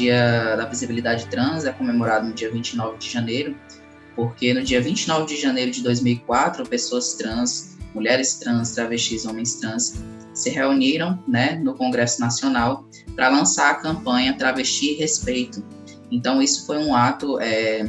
Dia da Visibilidade Trans é comemorado no dia 29 de janeiro, porque no dia 29 de janeiro de 2004, pessoas trans, mulheres trans, travestis, homens trans, se reuniram né, no Congresso Nacional para lançar a campanha Travesti Respeito. Então, isso foi um ato é,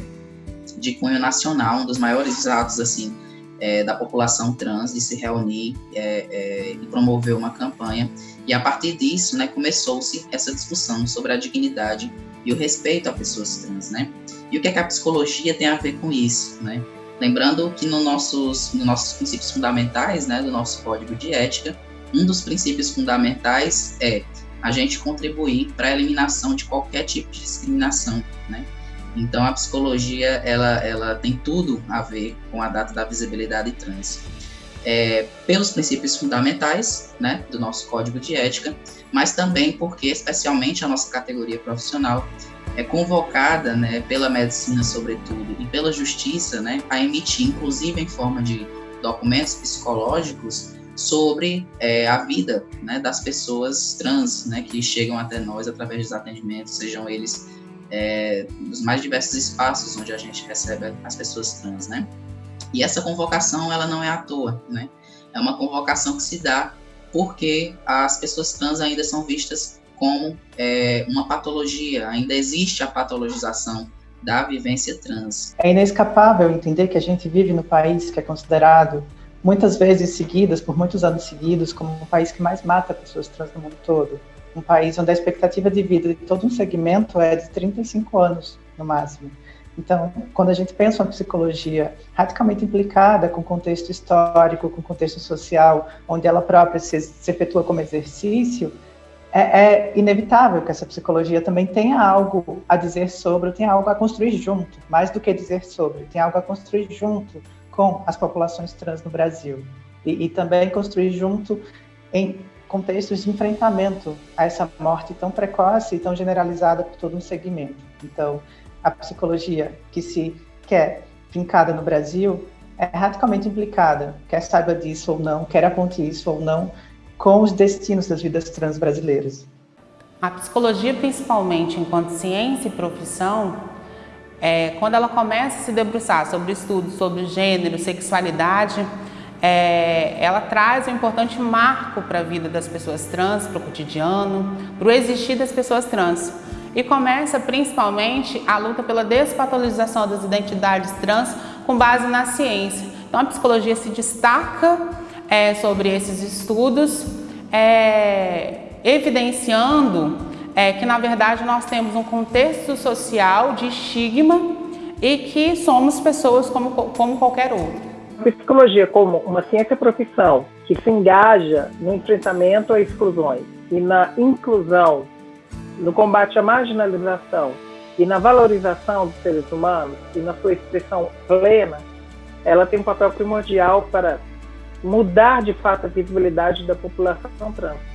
de cunho nacional, um dos maiores atos assim é, da população trans de se reunir é, é, e promover uma campanha. E a partir disso, né, começou-se essa discussão sobre a dignidade e o respeito a pessoas trans, né? E o que, é que a psicologia tem a ver com isso, né? Lembrando que no nossos, nos nossos princípios fundamentais, né, do nosso código de ética, um dos princípios fundamentais é a gente contribuir para a eliminação de qualquer tipo de discriminação, né? Então a psicologia ela, ela tem tudo a ver com a data da visibilidade trans. É, pelos princípios fundamentais né, do nosso código de ética, mas também porque, especialmente a nossa categoria profissional, é convocada né, pela medicina, sobretudo, e pela justiça né, a emitir, inclusive em forma de documentos psicológicos, sobre é, a vida né, das pessoas trans né, que chegam até nós através dos atendimentos, sejam eles é, dos mais diversos espaços onde a gente recebe as pessoas trans, né? E essa convocação, ela não é à toa, né? É uma convocação que se dá porque as pessoas trans ainda são vistas como é, uma patologia, ainda existe a patologização da vivência trans. É inescapável entender que a gente vive no país que é considerado muitas vezes seguidas, por muitos anos seguidos, como o país que mais mata pessoas trans no mundo todo. Um país onde a expectativa de vida de todo um segmento é de 35 anos, no máximo. Então, quando a gente pensa uma psicologia radicalmente implicada com contexto histórico, com contexto social, onde ela própria se, se efetua como exercício, é, é, inevitável que essa psicologia também tenha algo a dizer sobre, tenha algo a construir junto, mais do que dizer sobre, tem algo a construir junto com as populações trans no Brasil. E, e também construir junto em contextos de enfrentamento a essa morte tão precoce e tão generalizada por todo um segmento. Então, a psicologia que se quer fincada no Brasil é radicalmente implicada, quer saiba disso ou não, quer aponte isso ou não, com os destinos das vidas trans brasileiras. A psicologia, principalmente enquanto ciência e profissão, é, quando ela começa a se debruçar sobre estudos sobre gênero, sexualidade, é, ela traz um importante marco para a vida das pessoas trans, para o cotidiano, para o existir das pessoas trans. E começa principalmente a luta pela despatologização das identidades trans com base na ciência. Então a psicologia se destaca é, sobre esses estudos, é, evidenciando é que, na verdade, nós temos um contexto social de estigma e que somos pessoas como, como qualquer outro. Psicologia como uma ciência profissão que se engaja no enfrentamento a exclusões e na inclusão, no combate à marginalização e na valorização dos seres humanos e na sua expressão plena, ela tem um papel primordial para mudar de fato a visibilidade da população trans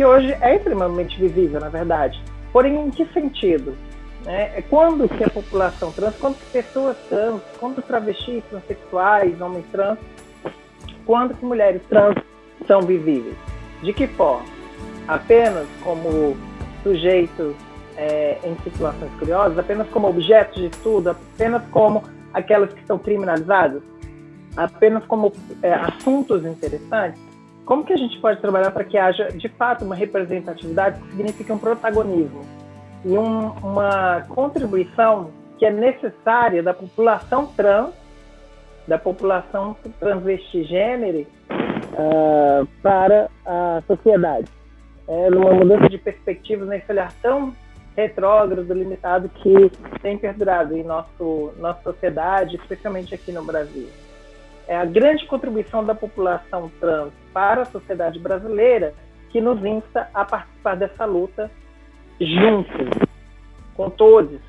que hoje é extremamente visível, na verdade. Porém, em que sentido? Né? É quando que a população trans, quando que pessoas trans, quando travestis, transexuais, homens trans, quando que mulheres trans são visíveis? De que forma? Apenas como sujeitos é, em situações curiosas, apenas como objetos de estudo, apenas como aquelas que são criminalizadas, apenas como é, assuntos interessantes? Como que a gente pode trabalhar para que haja, de fato, uma representatividade que signifique um protagonismo e um, uma contribuição que é necessária da população trans, da população transvestigênero uh, para a sociedade? É numa mudança de perspectivas nesse olhar tão retrógrado, limitado que tem perdurado em nosso, nossa sociedade, especialmente aqui no Brasil é a grande contribuição da população trans para a sociedade brasileira que nos insta a participar dessa luta juntos, com todos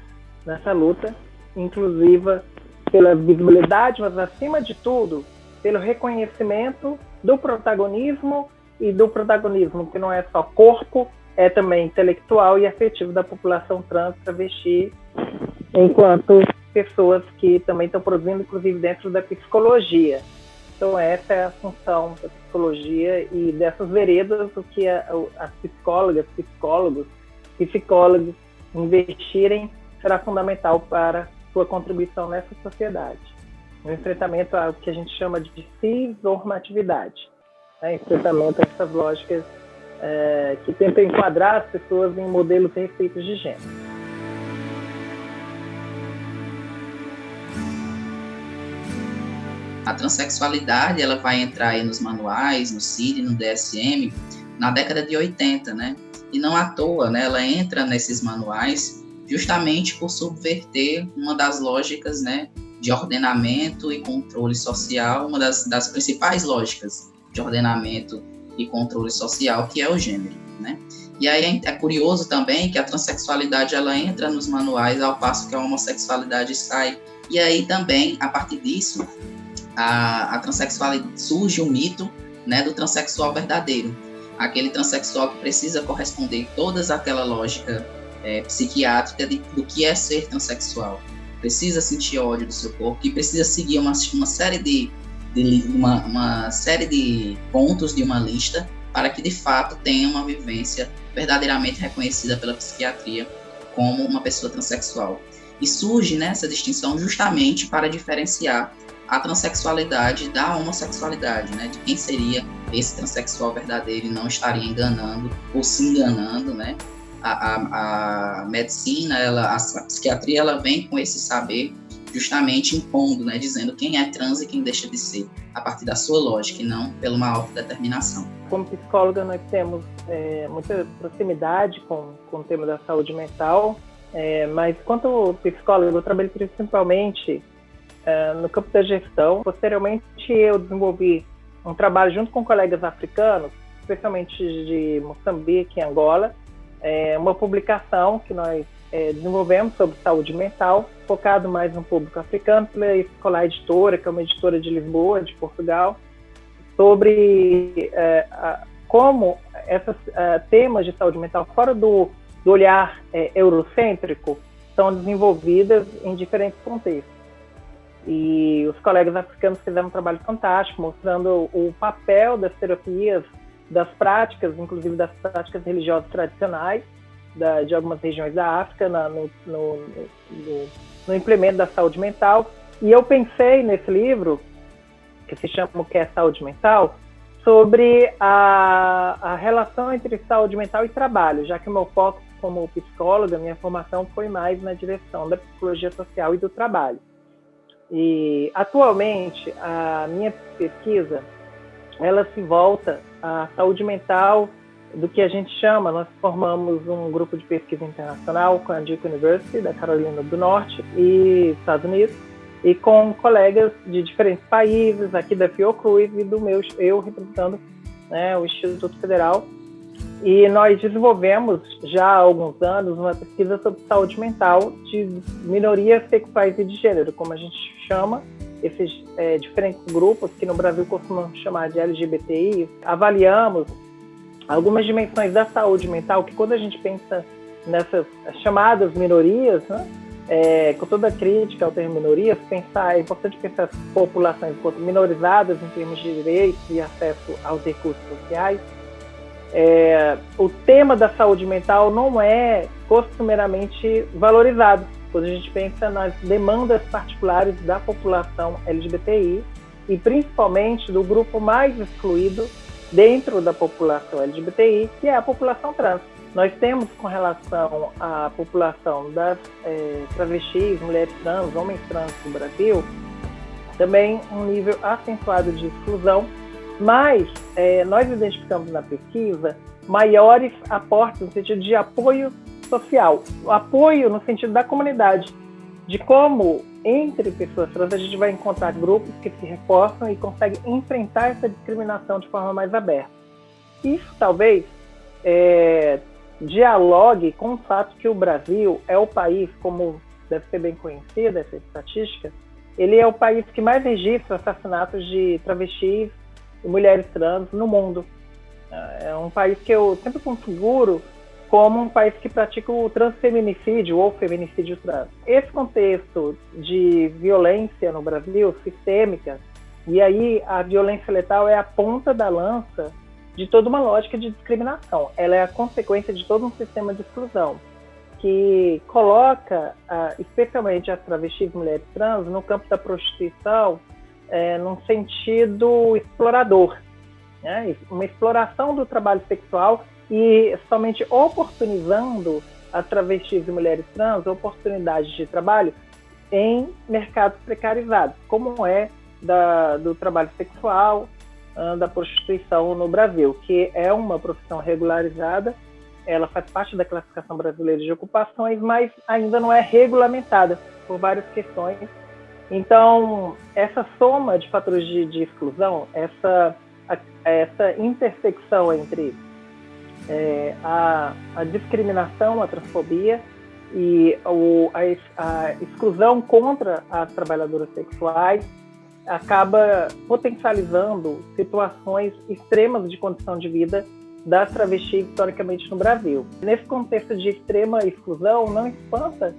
nessa luta, inclusiva pela visibilidade, mas acima de tudo, pelo reconhecimento do protagonismo e do protagonismo que não é só corpo, é também intelectual e afetivo da população trans travesti, enquanto pessoas que também estão produzindo, inclusive dentro da psicologia. Então essa é a função da psicologia e dessas veredas o que a, as psicólogas, psicólogos, psicólogos investirem será fundamental para sua contribuição nessa sociedade. No enfrentamento ao que a gente chama de cisnormatividade, né? enfrentamento a essas lógicas é, que tentam enquadrar as pessoas em modelos receitos de gênero. A transexualidade ela vai entrar nos manuais, no CID, no DSM, na década de 80, né? E não à toa, né? Ela entra nesses manuais justamente por subverter uma das lógicas, né? De ordenamento e controle social, uma das, das principais lógicas de ordenamento e controle social, que é o gênero, né? E aí é, é curioso também que a transexualidade ela entra nos manuais ao passo que a homossexualidade sai. E aí também, a partir disso, a, a transexualidade surge o mito né, do transexual verdadeiro, aquele transexual que precisa corresponder toda aquela lógica é, psiquiátrica de, do que é ser transexual, precisa sentir ódio do seu corpo, que precisa seguir uma, uma série de, de uma, uma série de pontos de uma lista para que de fato tenha uma vivência verdadeiramente reconhecida pela psiquiatria como uma pessoa transexual. E surge nessa né, distinção justamente para diferenciar a transexualidade da homossexualidade, né? De quem seria esse transexual verdadeiro não estaria enganando ou se enganando, né? A, a, a medicina, ela, a psiquiatria, ela vem com esse saber justamente impondo, né? Dizendo quem é trans e quem deixa de ser, a partir da sua lógica e não pela uma autodeterminação. Como psicóloga, nós temos é, muita proximidade com, com o tema da saúde mental, é, mas quanto psicólogo, eu trabalho principalmente é, no campo da gestão. Posteriormente, eu desenvolvi um trabalho junto com colegas africanos, especialmente de Moçambique e Angola, é, uma publicação que nós é, desenvolvemos sobre saúde mental, focado mais no público africano, pela Escolar Editora, que é uma editora de Lisboa, de Portugal, sobre é, a, como esses é, temas de saúde mental, fora do, do olhar é, eurocêntrico, são desenvolvidas em diferentes contextos. E os colegas africanos fizeram um trabalho fantástico, mostrando o papel das terapias, das práticas, inclusive das práticas religiosas tradicionais da, de algumas regiões da África na, no, no, no, no, implemento da saúde mental. E eu pensei nesse livro, que se chama O que é Saúde Mental, sobre a, a relação entre saúde mental e trabalho, já que o meu foco como psicóloga, minha formação foi mais na direção da psicologia social e do trabalho. E atualmente a minha pesquisa ela se volta à saúde mental do que a gente chama, nós formamos um grupo de pesquisa internacional com a Duke University da Carolina do Norte e Estados Unidos e com colegas de diferentes países aqui da Fiocruz e do meu eu representando né, o Instituto Federal e nós desenvolvemos já há alguns anos uma pesquisa sobre saúde mental de minorias sexuais e de gênero, como a gente chama, esses é, diferentes grupos que no Brasil costumam chamar de LGBTI. Avaliamos algumas dimensões da saúde mental que quando a gente pensa nessas chamadas minorias, né, é, com toda a crítica ao termo minorias, pensar, é importante pensar as populações minorizadas em termos de direitos e acesso aos recursos sociais, é, o tema da saúde mental não é costumeiramente valorizado quando a gente pensa nas demandas particulares da população LGBTI e principalmente do grupo mais excluído dentro da população LGBTI, que é a população trans. Nós temos com relação à população das é, travestis, mulheres trans, homens trans no Brasil, também um nível acentuado de exclusão mas é, nós identificamos na pesquisa maiores aportes no sentido de apoio social, apoio no sentido da comunidade, de como entre pessoas trans a gente vai encontrar grupos que se reforçam e conseguem enfrentar essa discriminação de forma mais aberta. Isso talvez é, dialogue com o fato que o Brasil é o país, como deve ser bem conhecida essa estatística, ele é o país que mais registra assassinatos de travestis e mulheres trans no mundo. É um país que eu sempre configuro como um país que pratica o transfeminicídio ou feminicídio trans. Esse contexto de violência no Brasil, sistêmica, e aí a violência letal é a ponta da lança de toda uma lógica de discriminação. Ela é a consequência de todo um sistema de exclusão. que coloca, ah, especialmente as travestis mulheres trans, no campo da prostituição, é, num sentido explorador, né? uma exploração do trabalho sexual e somente oportunizando as travestis e mulheres trans oportunidades de trabalho em mercados precarizados, como é da, do trabalho sexual, ah, da prostituição no Brasil, que é uma profissão regularizada ela faz parte da classificação brasileira de ocupações, mas ainda não é regulamentada por várias questões. Então, essa soma de fatores de, de exclusão, essa, a, essa intersecção entre é, a, a, discriminação, a transfobia e o, a, a exclusão contra as trabalhadoras sexuais acaba potencializando situações extremas de condição de vida das travestis historicamente no Brasil. Nesse contexto de extrema exclusão, não espanta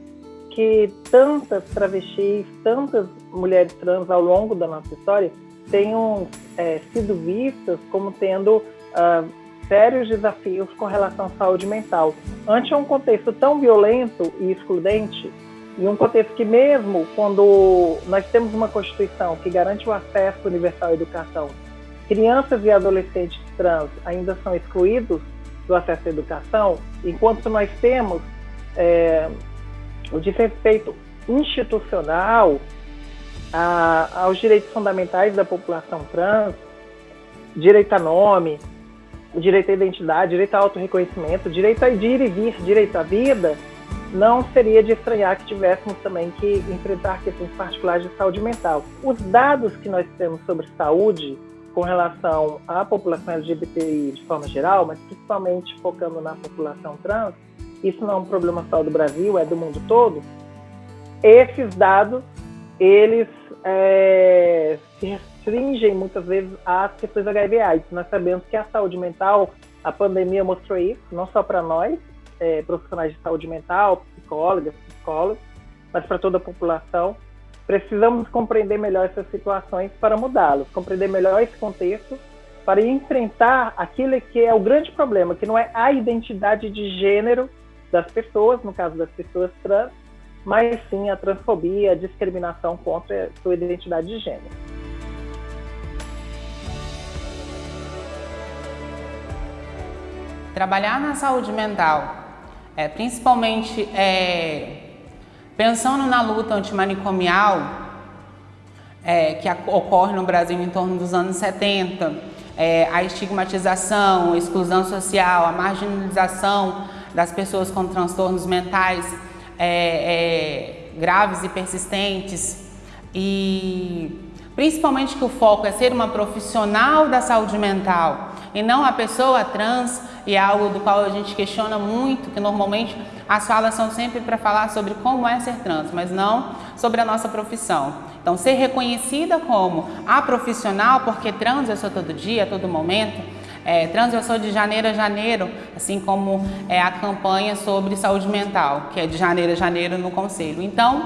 que tantas travestis, tantas mulheres trans ao longo da nossa história tenham é, sido vistas como tendo uh, sérios desafios com relação à saúde mental. Ante um contexto tão violento e excludente, e um contexto que mesmo quando nós temos uma Constituição que garante o acesso universal à educação, crianças e adolescentes trans ainda são excluídos do acesso à educação, enquanto nós temos é, o desrespeito institucional a, aos direitos fundamentais da população trans, direito a nome, direito à identidade, direito ao autorreconhecimento, direito a ir e vir, direito à vida, não seria de estranhar que tivéssemos também que enfrentar questões particulares de saúde mental. Os dados que nós temos sobre saúde com relação à população LGBTI de forma geral, mas principalmente focando na população trans, isso não é um problema só do Brasil, é do mundo todo. Esses dados, eles é, se restringem muitas vezes às questões HIV/AIDS. Nós sabemos que a saúde mental, a pandemia mostrou isso, não só para nós, é, profissionais de saúde mental, psicólogas, psicólogos, mas para toda a população. Precisamos compreender melhor essas situações para mudá-las, compreender melhor esse contexto para enfrentar aquilo que é o grande problema, que não é a identidade de gênero das pessoas, no caso das pessoas trans, mas sim a transfobia, a discriminação contra a sua identidade de gênero. Trabalhar na saúde mental, é, principalmente é, Pensando na luta antimanicomial, é, que ocorre no Brasil em torno dos anos 70, é, a estigmatização, a exclusão social, a marginalização das pessoas com transtornos mentais é, é graves e persistentes, e principalmente que o foco é ser uma profissional da saúde mental e não a pessoa trans, e é algo do qual a gente questiona muito, que normalmente as falas são sempre para falar sobre como é ser trans, mas não sobre a nossa profissão. Então, ser reconhecida como a profissional, porque trans eu sou todo dia, todo momento, é, trans eu sou de janeiro a janeiro, assim como é a campanha sobre saúde mental, que é de janeiro a janeiro no Conselho. Então,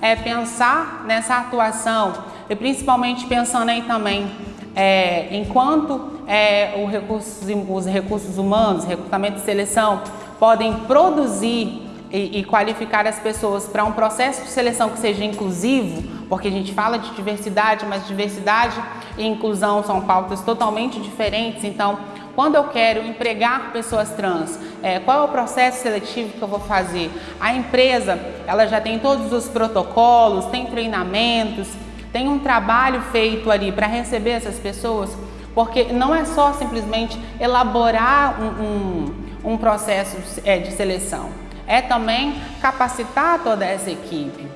é pensar nessa atuação e principalmente pensando aí também é, enquanto é, recurso, os recursos humanos, recrutamento e seleção podem produzir e, e qualificar as pessoas para um processo de seleção que seja inclusivo, porque a gente fala de diversidade, mas diversidade e inclusão são pautas totalmente diferentes, então quando eu quero empregar pessoas trans, é, qual é o processo seletivo que eu vou fazer? A empresa, ela já tem todos os protocolos, tem treinamentos, tem um trabalho feito ali para receber essas pessoas, porque não é só simplesmente elaborar um, um um processo é, de seleção. É também capacitar toda essa equipe.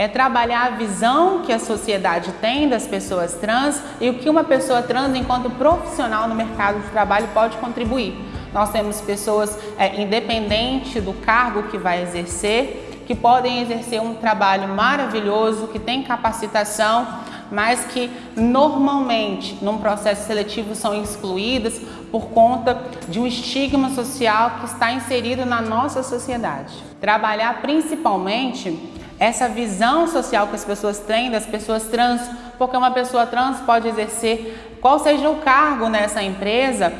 É trabalhar a visão que a sociedade tem das pessoas trans e o que uma pessoa trans, enquanto profissional no mercado de trabalho, pode contribuir. Nós temos pessoas, é, independente do cargo que vai exercer, que podem exercer um trabalho maravilhoso, que tem capacitação, mas que normalmente num processo seletivo são excluídas por conta de um estigma social que está inserido na nossa sociedade. Trabalhar principalmente essa visão social que as pessoas têm das pessoas trans, porque uma pessoa trans pode exercer qual seja o cargo nessa empresa,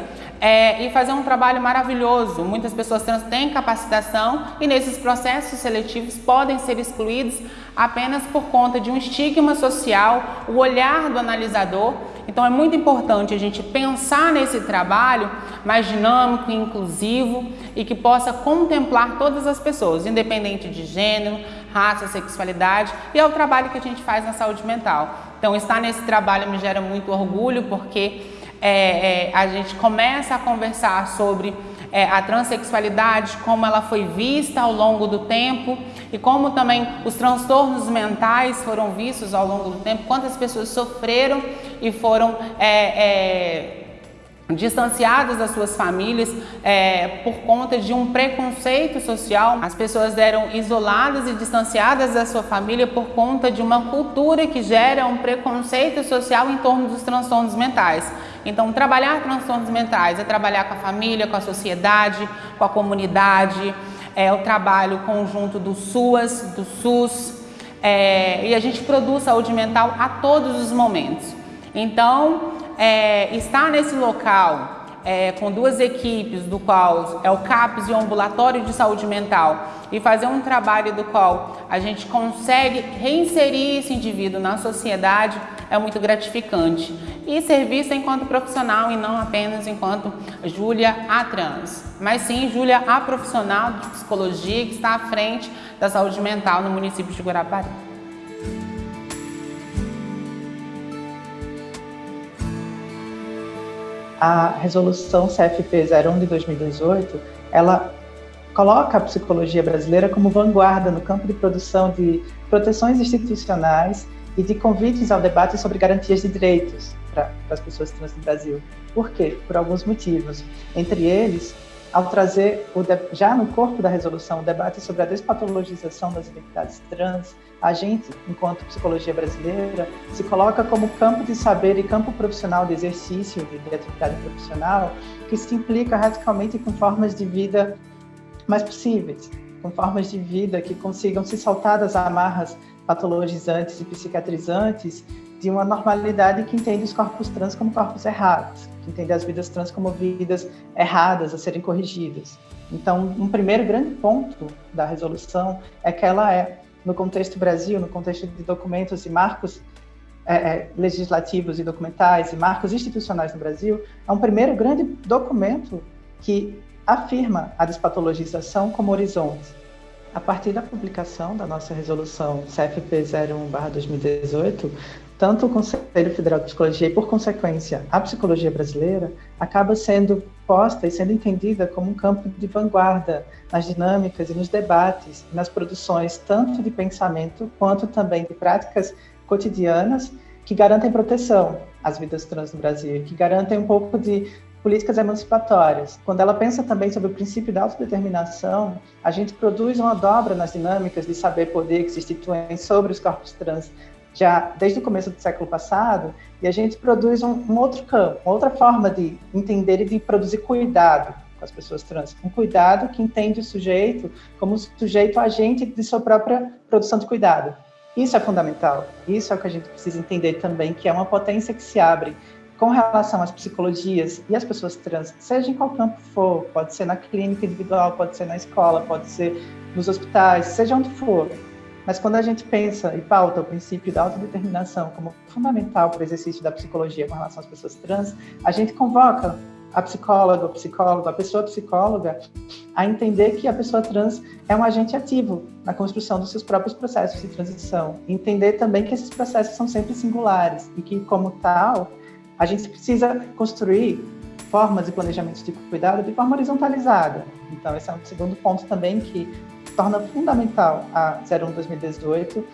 é, e fazer um trabalho maravilhoso. Muitas pessoas trans têm capacitação e nesses processos seletivos podem ser excluídos apenas por conta de um estigma social, o olhar do analisador. Então é muito importante a gente pensar nesse trabalho mais dinâmico inclusivo e que possa contemplar todas as pessoas, independente de gênero, raça, sexualidade, e é o trabalho que a gente faz na saúde mental. Então estar nesse trabalho me gera muito orgulho porque é, é, a gente começa a conversar sobre é, a transexualidade, como ela foi vista ao longo do tempo e como também os transtornos mentais foram vistos ao longo do tempo, quantas pessoas sofreram e foram é, é, distanciadas das suas famílias é, por conta de um preconceito social. As pessoas eram isoladas e distanciadas da sua família por conta de uma cultura que gera um preconceito social em torno dos transtornos mentais. Então, trabalhar transtornos mentais é trabalhar com a família, com a sociedade, com a comunidade, é o trabalho conjunto do SUAS, do SUS, é, e a gente produz saúde mental a todos os momentos. Então, é, estar nesse local é, com duas equipes, do qual é o CAPS e o Ambulatório de Saúde Mental, e fazer um trabalho do qual a gente consegue reinserir esse indivíduo na sociedade é muito gratificante. E ser enquanto profissional e não apenas enquanto Júlia a trans, mas sim Júlia a profissional de psicologia que está à frente da saúde mental no município de Guarapari. A resolução CFP 01 de 2018, ela coloca a psicologia brasileira como vanguarda no campo de produção de proteções institucionais e de convites ao debate sobre garantias de direitos para as pessoas trans no Brasil. Por quê? Por alguns motivos. Entre eles, ao trazer o, já no corpo da resolução o debate sobre a despatologização das identidades trans, a gente, enquanto psicologia brasileira, se coloca como campo de saber e campo profissional de exercício de, de atividade profissional que se implica radicalmente com formas de vida mais possíveis, com formas de vida que consigam se saltar das amarras patologizantes e psicatrizantes de uma normalidade que entende os corpos trans como corpos errados, que entende as vidas trans como vidas erradas a serem corrigidas. Então, um primeiro grande ponto da resolução é que ela é, no contexto Brasil, no contexto de documentos e marcos é, é, legislativos e documentais e marcos institucionais no Brasil, é um primeiro grande documento que afirma a despatologização como horizonte. A partir da publicação da nossa resolução CFP 01/2018, tanto o Conselho Federal de Psicologia e, por consequência, a psicologia brasileira acaba sendo posta e sendo entendida como um campo de vanguarda nas dinâmicas e nos debates, nas produções tanto de pensamento quanto também de práticas cotidianas que garantem proteção às vidas trans no Brasil, que garantem um pouco de políticas emancipatórias. Quando ela pensa também sobre o princípio da autodeterminação, a gente produz uma dobra nas dinâmicas de saber-poder que se instituem sobre os corpos trans já desde o começo do século passado, e a gente produz um, um, outro campo, outra forma de entender e de produzir cuidado com as pessoas trans. Um cuidado que entende o sujeito como sujeito agente de sua própria produção de cuidado. Isso é fundamental. Isso é o que a gente precisa entender também, que é uma potência que se abre com relação às psicologias e às pessoas trans, seja em qual campo for, pode ser na clínica individual, pode ser na escola, pode ser nos hospitais, seja onde for mas quando a gente pensa e pauta o princípio da autodeterminação como fundamental para o exercício da psicologia com relação às pessoas trans, a gente convoca a psicóloga, o psicólogo, a pessoa psicóloga a entender que a pessoa trans é um agente ativo na construção dos seus próprios processos de transição. Entender também que esses processos são sempre singulares e que, como tal, a gente precisa construir formas e planejamentos de cuidado de forma horizontalizada. Então, esse é um segundo ponto também que torna fundamental a 01 2018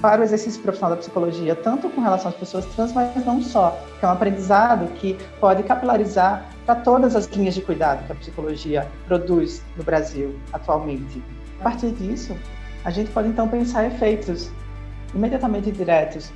para o exercício profissional da psicologia, tanto com relação às pessoas trans, mas não só, que é um aprendizado que pode capilarizar para todas as linhas de cuidado que a psicologia produz no Brasil atualmente. A partir disso, a gente pode então pensar efeitos imediatamente diretos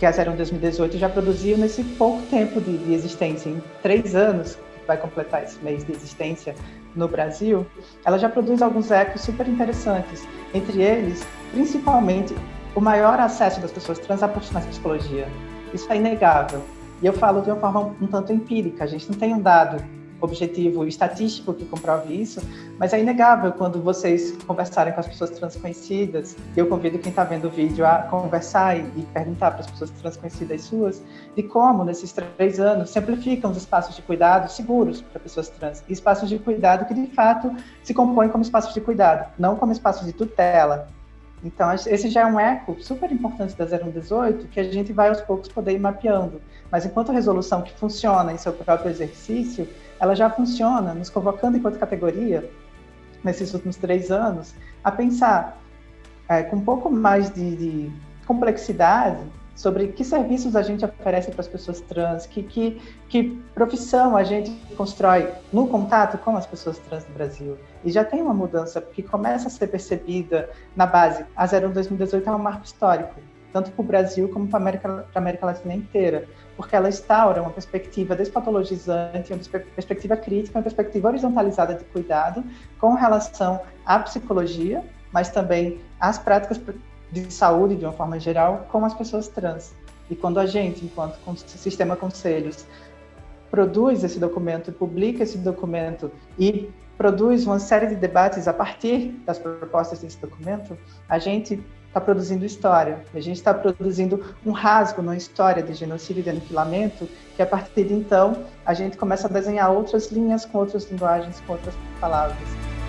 que a 01 2018 já produziu nesse pouco tempo de, de existência, em três anos, que vai completar esse mês de existência, no Brasil, ela já produz alguns ecos super interessantes. Entre eles, principalmente, o maior acesso das pessoas trans de psicologia. Isso é inegável. E eu falo de uma forma um tanto empírica. A gente não tem um dado objetivo estatístico que comprove isso, mas é inegável quando vocês conversarem com as pessoas trans conhecidas, e eu convido quem está vendo o vídeo a conversar e, e perguntar para as pessoas trans conhecidas suas, de como, nesses três anos, simplificam os espaços de cuidado seguros para pessoas trans, espaços de cuidado que, de fato, se compõem como espaços de cuidado, não como espaços de tutela, então, esse já é um eco super importante da 0118 que a gente vai aos poucos poder ir mapeando. Mas enquanto resolução que funciona em seu próprio exercício, ela já funciona, nos convocando enquanto categoria, nesses últimos três anos, a pensar é, com um pouco mais de, de, complexidade sobre que serviços a gente oferece para as pessoas trans, que, que, que profissão a gente constrói no contato com as pessoas trans no Brasil. E já tem uma mudança que começa a ser percebida na base. A 01 2018 é um marco histórico tanto para o Brasil como para a América, América Latina inteira, porque ela instaura uma perspectiva despatologizante, uma perspectiva crítica, uma perspectiva horizontalizada de cuidado com relação à psicologia, mas também às práticas de saúde de uma forma geral com as pessoas trans. E quando a gente, enquanto sistema conselhos, produz esse documento, publica esse documento e produz uma série de debates a partir das propostas desse documento, a gente está produzindo história. A gente está produzindo um rasgo na história de genocídio e de aniquilamento, que a partir de então a gente começa a desenhar outras linhas com outras linguagens, com outras palavras.